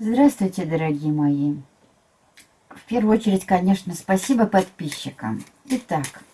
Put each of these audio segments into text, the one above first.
Здравствуйте, дорогие мои! В первую очередь, конечно, спасибо подписчикам. Итак,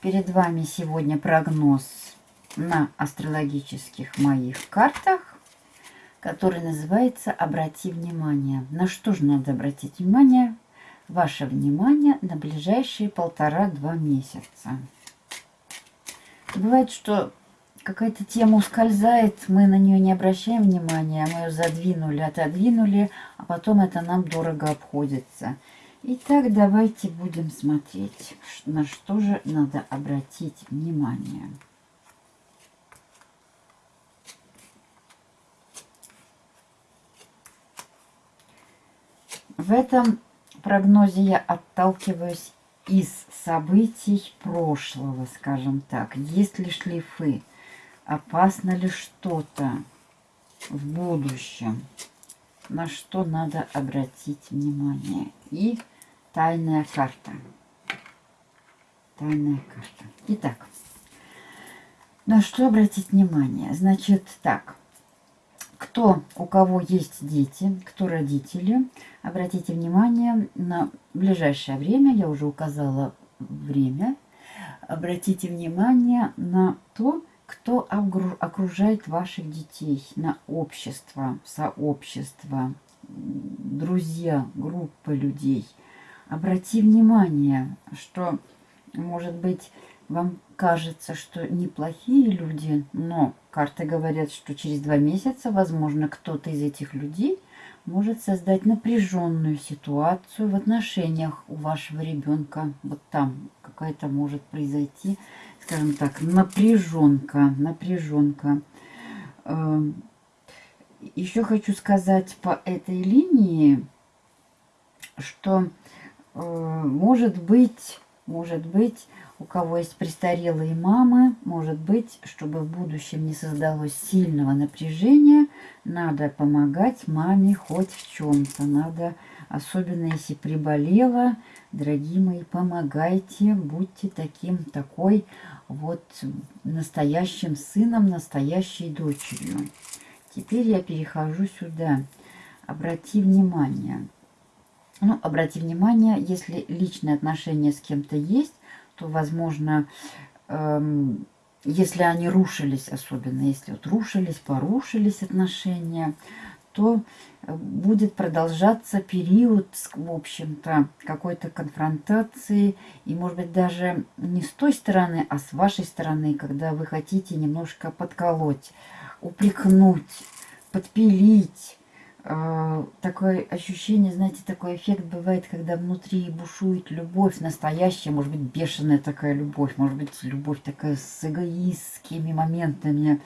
перед вами сегодня прогноз на астрологических моих картах, который называется «Обрати внимание». На что же надо обратить внимание? Ваше внимание на ближайшие полтора-два месяца. Бывает, что какая-то тема ускользает, мы на нее не обращаем внимания, мы ее задвинули, отодвинули, а потом это нам дорого обходится. Итак, давайте будем смотреть, на что же надо обратить внимание. В этом прогнозе я отталкиваюсь из событий прошлого, скажем так. Есть ли шлифы? опасно ли что-то в будущем, на что надо обратить внимание. И тайная карта. Тайная карта. Итак, на что обратить внимание? Значит, так. Кто, у кого есть дети, кто родители, обратите внимание на ближайшее время, я уже указала время, обратите внимание на то, кто окружает ваших детей на общество, сообщество, друзья, группы людей. Обрати внимание, что, может быть, вам кажется, что неплохие люди, но карты говорят, что через два месяца, возможно, кто-то из этих людей может создать напряженную ситуацию в отношениях у вашего ребенка. Вот там какая-то может произойти скажем так, напряженка, напряженка. Эм, Еще хочу сказать по этой линии, что э, может быть, может быть, у кого есть престарелые мамы, может быть, чтобы в будущем не создалось сильного напряжения, надо помогать маме хоть в чем-то. Надо, особенно если приболела, дорогие мои, помогайте, будьте таким, такой вот настоящим сыном, настоящей дочерью. Теперь я перехожу сюда. Обрати внимание. Ну, обрати внимание, если личные отношения с кем-то есть, то, возможно, эм, если они рушились, особенно если вот рушились, порушились отношения, то э, будет продолжаться период, в общем-то, какой-то конфронтации. И, может быть, даже не с той стороны, а с вашей стороны, когда вы хотите немножко подколоть, упрекнуть, подпилить, такое ощущение, знаете, такой эффект бывает, когда внутри бушует любовь настоящая, может быть, бешеная такая любовь, может быть, любовь такая с эгоистскими моментами.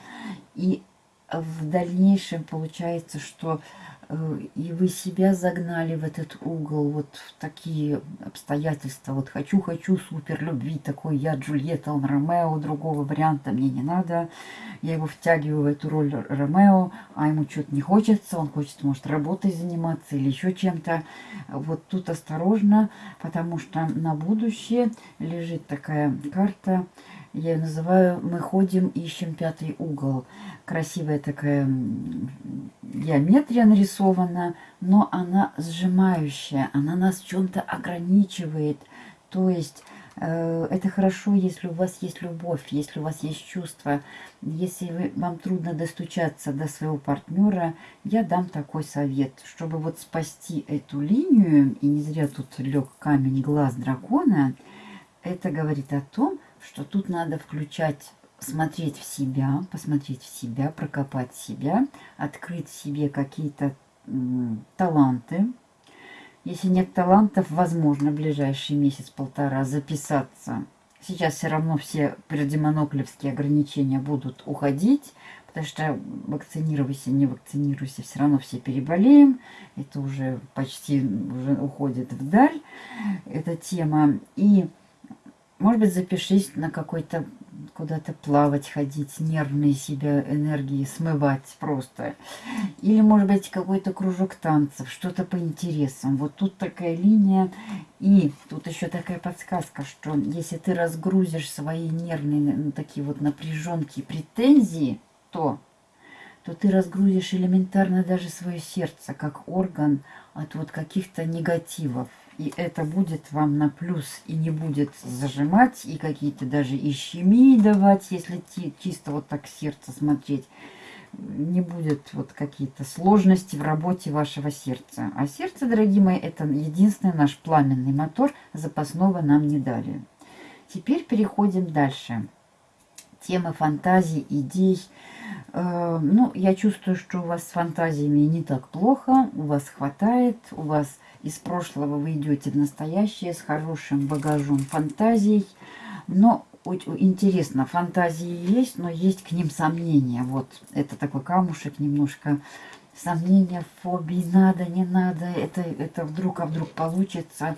И в дальнейшем получается, что Э, и вы себя загнали в этот угол, вот в такие обстоятельства. Вот хочу-хочу супер любви, такой я Джульетта, он Ромео, другого варианта мне не надо. Я его втягиваю в эту роль Ромео, а ему что-то не хочется, он хочет, может, работой заниматься или еще чем-то. Вот тут осторожно, потому что на будущее лежит такая карта, я ее называю «Мы ходим, ищем пятый угол». Красивая такая геометрия нарисована, но она сжимающая, она нас чем-то ограничивает. То есть э, это хорошо, если у вас есть любовь, если у вас есть чувства. Если вы, вам трудно достучаться до своего партнера, я дам такой совет, чтобы вот спасти эту линию, и не зря тут лег камень глаз дракона, это говорит о том, что тут надо включать, смотреть в себя, посмотреть в себя, прокопать себя, открыть в себе какие-то таланты. Если нет талантов, возможно, в ближайший месяц-полтора записаться. Сейчас все равно все предимоноклевские ограничения будут уходить, потому что вакцинируйся, не вакцинируйся, все равно все переболеем. Это уже почти уже уходит вдаль, эта тема. И может быть, запишись на какой-то куда-то плавать, ходить, нервные себя энергии смывать просто. Или, может быть, какой-то кружок танцев, что-то по интересам. Вот тут такая линия. И тут еще такая подсказка, что если ты разгрузишь свои нервные такие вот напряженки, претензии, то то ты разгрузишь элементарно даже свое сердце, как орган от вот каких-то негативов. И это будет вам на плюс и не будет зажимать, и какие-то даже ищемии давать, если чисто вот так сердце смотреть. Не будет вот какие-то сложности в работе вашего сердца. А сердце, дорогие мои, это единственный наш пламенный мотор, запасного нам не дали. Теперь переходим дальше. Тема фантазий, идей. Э, ну, я чувствую, что у вас с фантазиями не так плохо, у вас хватает, у вас из прошлого вы идете в настоящее с хорошим багажом фантазий. Но интересно, фантазии есть, но есть к ним сомнения. Вот это такой камушек немножко. Сомнения, фобии, надо, не надо, это, это вдруг, а вдруг получится.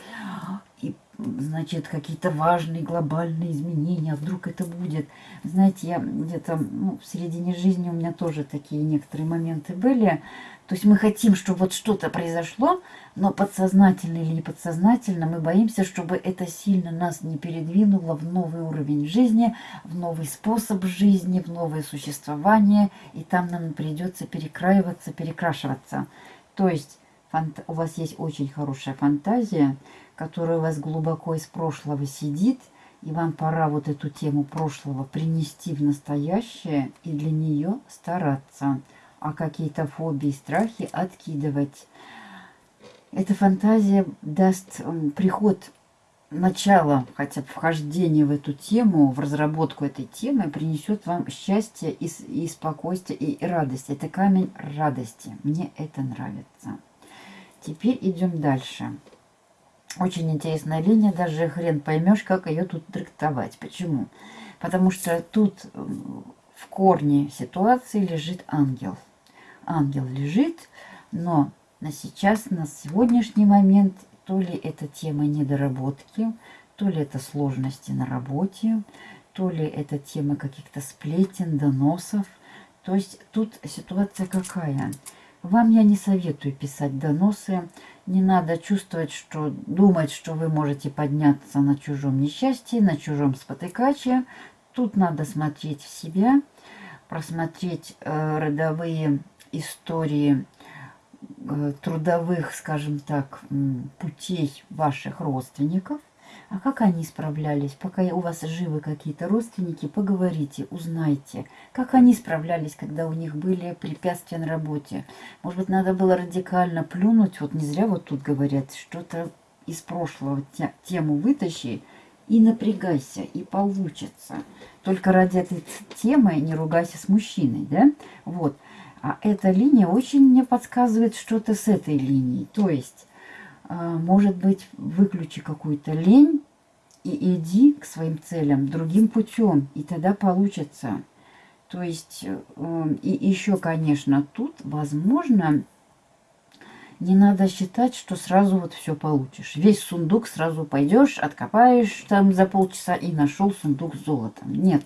Значит, какие-то важные глобальные изменения, а вдруг это будет. Знаете, я где-то ну, в середине жизни у меня тоже такие некоторые моменты были. То есть мы хотим, чтобы вот что-то произошло, но подсознательно или не подсознательно мы боимся, чтобы это сильно нас не передвинуло в новый уровень жизни, в новый способ жизни, в новое существование, и там нам придется перекраиваться, перекрашиваться. То есть у вас есть очень хорошая фантазия, которая у вас глубоко из прошлого сидит, и вам пора вот эту тему прошлого принести в настоящее и для нее стараться – а какие-то фобии, страхи откидывать. Эта фантазия даст приход начало, хотя бы вхождение в эту тему, в разработку этой темы, принесет вам счастье и, и спокойствие, и радость. Это камень радости. Мне это нравится. Теперь идем дальше. Очень интересная линия, даже хрен поймешь, как ее тут трактовать. Почему? Потому что тут в корне ситуации лежит ангел – ангел лежит, но на сейчас, на сегодняшний момент, то ли это тема недоработки, то ли это сложности на работе, то ли это тема каких-то сплетен, доносов. То есть тут ситуация какая? Вам я не советую писать доносы. Не надо чувствовать, что думать, что вы можете подняться на чужом несчастье, на чужом спотыкаче. Тут надо смотреть в себя, просмотреть э, родовые истории э, трудовых, скажем так, путей ваших родственников, а как они справлялись? Пока у вас живы какие-то родственники, поговорите, узнайте, как они справлялись, когда у них были препятствия на работе. Может быть, надо было радикально плюнуть, вот не зря вот тут говорят, что-то из прошлого тему вытащи и напрягайся, и получится. Только ради этой темы не ругайся с мужчиной, да? Вот. А эта линия очень мне подсказывает что-то с этой линией. То есть, а, может быть, выключи какую-то лень и иди к своим целям другим путем, и тогда получится. То есть, э, и еще, конечно, тут, возможно, не надо считать, что сразу вот все получишь. Весь сундук сразу пойдешь, откопаешь там за полчаса и нашел сундук с золотом. Нет,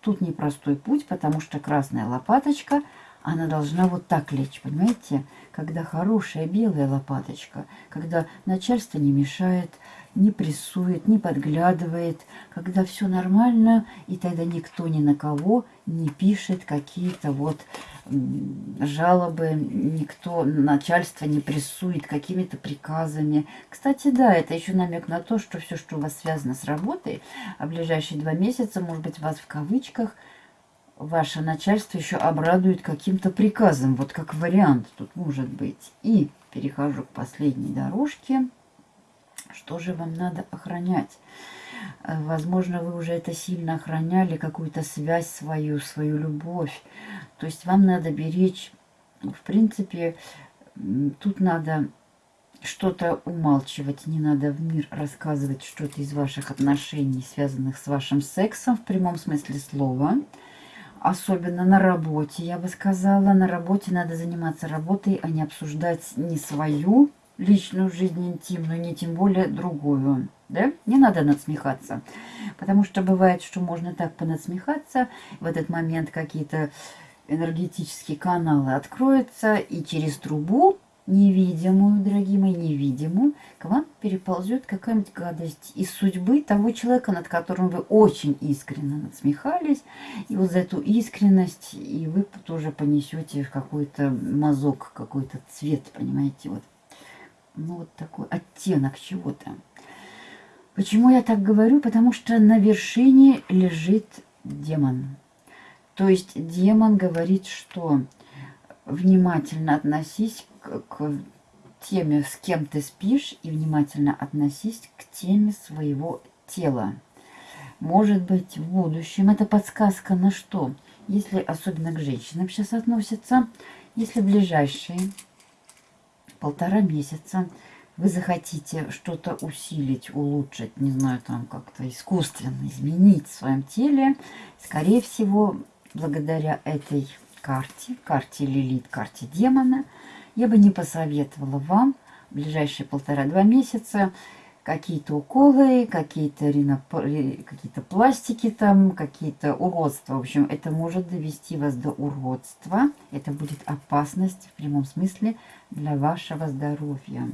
тут непростой путь, потому что красная лопаточка – она должна вот так лечь, понимаете? Когда хорошая белая лопаточка, когда начальство не мешает, не прессует, не подглядывает, когда все нормально, и тогда никто ни на кого не пишет какие-то вот жалобы, никто, начальство не прессует какими-то приказами. Кстати, да, это еще намек на то, что все, что у вас связано с работой, а ближайшие два месяца, может быть, вас в кавычках – ваше начальство еще обрадует каким-то приказом. Вот как вариант тут может быть. И перехожу к последней дорожке. Что же вам надо охранять? Э, возможно, вы уже это сильно охраняли, какую-то связь свою, свою любовь. То есть вам надо беречь, в принципе, тут надо что-то умалчивать, не надо в мир рассказывать что-то из ваших отношений, связанных с вашим сексом в прямом смысле слова – Особенно на работе, я бы сказала. На работе надо заниматься работой, а не обсуждать не свою личную жизнь, интимную, не тем более другую. Да? Не надо надсмехаться. Потому что бывает, что можно так понадсмехаться, в этот момент какие-то энергетические каналы откроются, и через трубу невидимую, дорогие мои, невидимую, к вам переползет какая-нибудь гадость из судьбы того человека, над которым вы очень искренне надсмехались. И вот за эту искренность и вы тоже понесете какой-то мазок, какой-то цвет, понимаете, вот. Ну, вот такой оттенок чего-то. Почему я так говорю? Потому что на вершине лежит демон. То есть демон говорит, что внимательно относись к, к теме, с кем ты спишь, и внимательно относись к теме своего тела. Может быть, в будущем это подсказка на что? Если особенно к женщинам сейчас относится, если ближайшие полтора месяца. Вы захотите что-то усилить, улучшить, не знаю, там как-то искусственно изменить в своем теле, скорее всего, благодаря этой карте, карте Лилит, карте демона, я бы не посоветовала вам в ближайшие полтора-два месяца какие-то уколы, какие-то какие пластики там, какие-то уродства. В общем, это может довести вас до уродства. Это будет опасность в прямом смысле для вашего здоровья.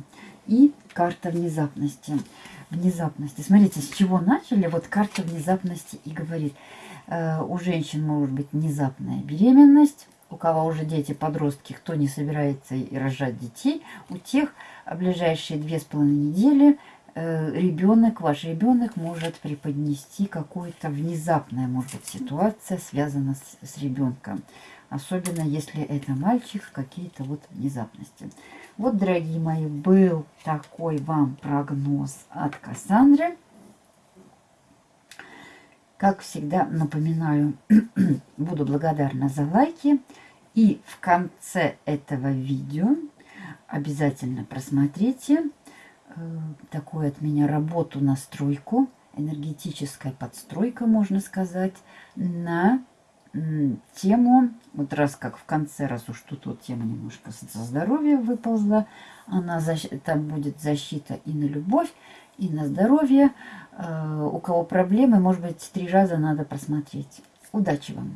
И карта внезапности. Внезапности. Смотрите, с чего начали? Вот карта внезапности и говорит – Э, у женщин может быть внезапная беременность, у кого уже дети, подростки, кто не собирается рожать детей, у тех ближайшие две с половиной недели ребенок, ваш ребенок может преподнести какую-то внезапная, может быть, ситуация, связанная с, с ребенком. Особенно, если это мальчик, какие-то вот внезапности. Вот, дорогие мои, был такой вам прогноз от Кассандры. Как всегда, напоминаю, буду благодарна за лайки. И в конце этого видео обязательно просмотрите э, такую от меня работу, настройку, энергетическая подстройка, можно сказать, на тему, вот раз как в конце, раз уж тут вот тема немножко со здоровья выползла, она, там будет защита и на любовь, и на здоровье. Э, у кого проблемы, может быть, три раза надо просмотреть. Удачи вам!